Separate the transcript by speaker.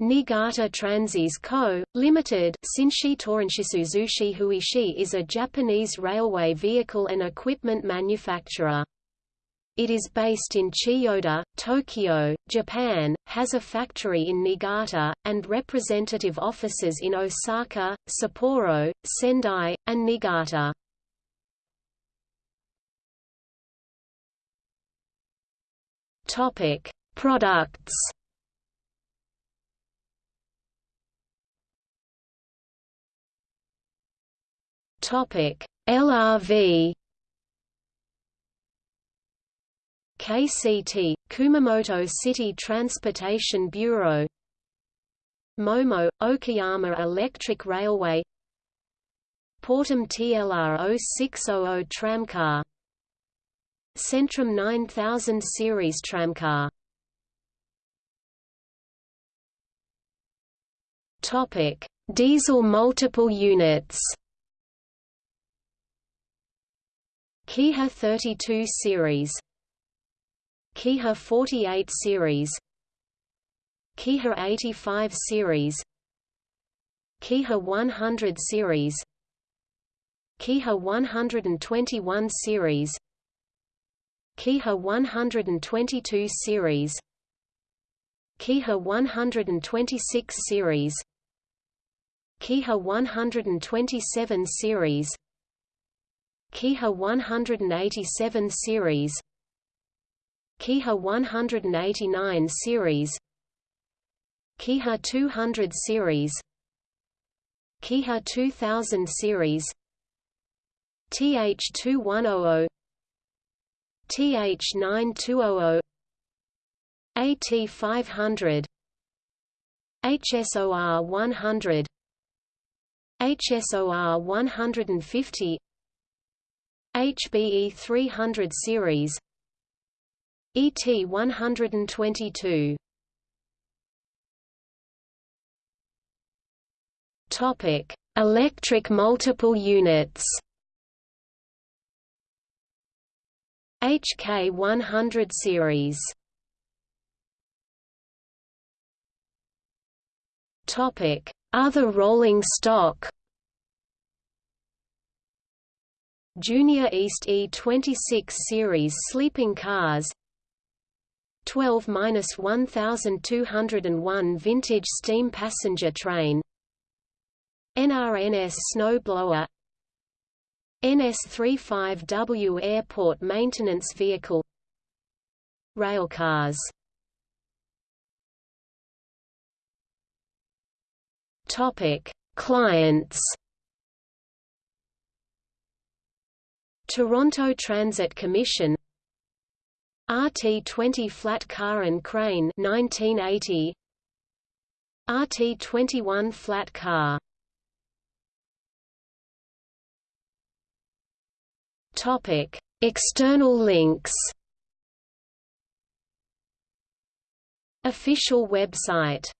Speaker 1: Niigata Transys Co., Limited Shinshi Toranshisu Huishi is a Japanese railway vehicle and equipment manufacturer. It is based in Chiyoda, Tokyo, Japan, has a factory in Niigata, and representative offices in Osaka, Sapporo, Sendai, and Niigata. Products Topic: LRV KCT Kumamoto City Transportation Bureau. Momo Okayama Electric Railway. Portem TLR 0600 tramcar. Centram 9000 series tramcar. Topic Diesel multiple units Kiha 32 series Kiha 48 series Kiha 85 series Kiha 100 series Kiha 121 series Kiha 122 series Kiha 126 series Kiha 127 series Kiha 187 series Kiha 189 series Kiha 200 series Kiha 2000 series TH2100 TH9200 AT500 HSOR 100 HSOR 150 HBE 300 series ET 122 Topic: Electric multiple units. HK 100 series. Topic: Other rolling stock. Junior East E26 series sleeping cars. 12-1201 vintage steam passenger train. NRNS snowblower NS35W airport maintenance vehicle. Railcars Topic: Clients Toronto Transit Commission RT20 flat car and crane 1980 RT21 flat car. Topic. External links Official website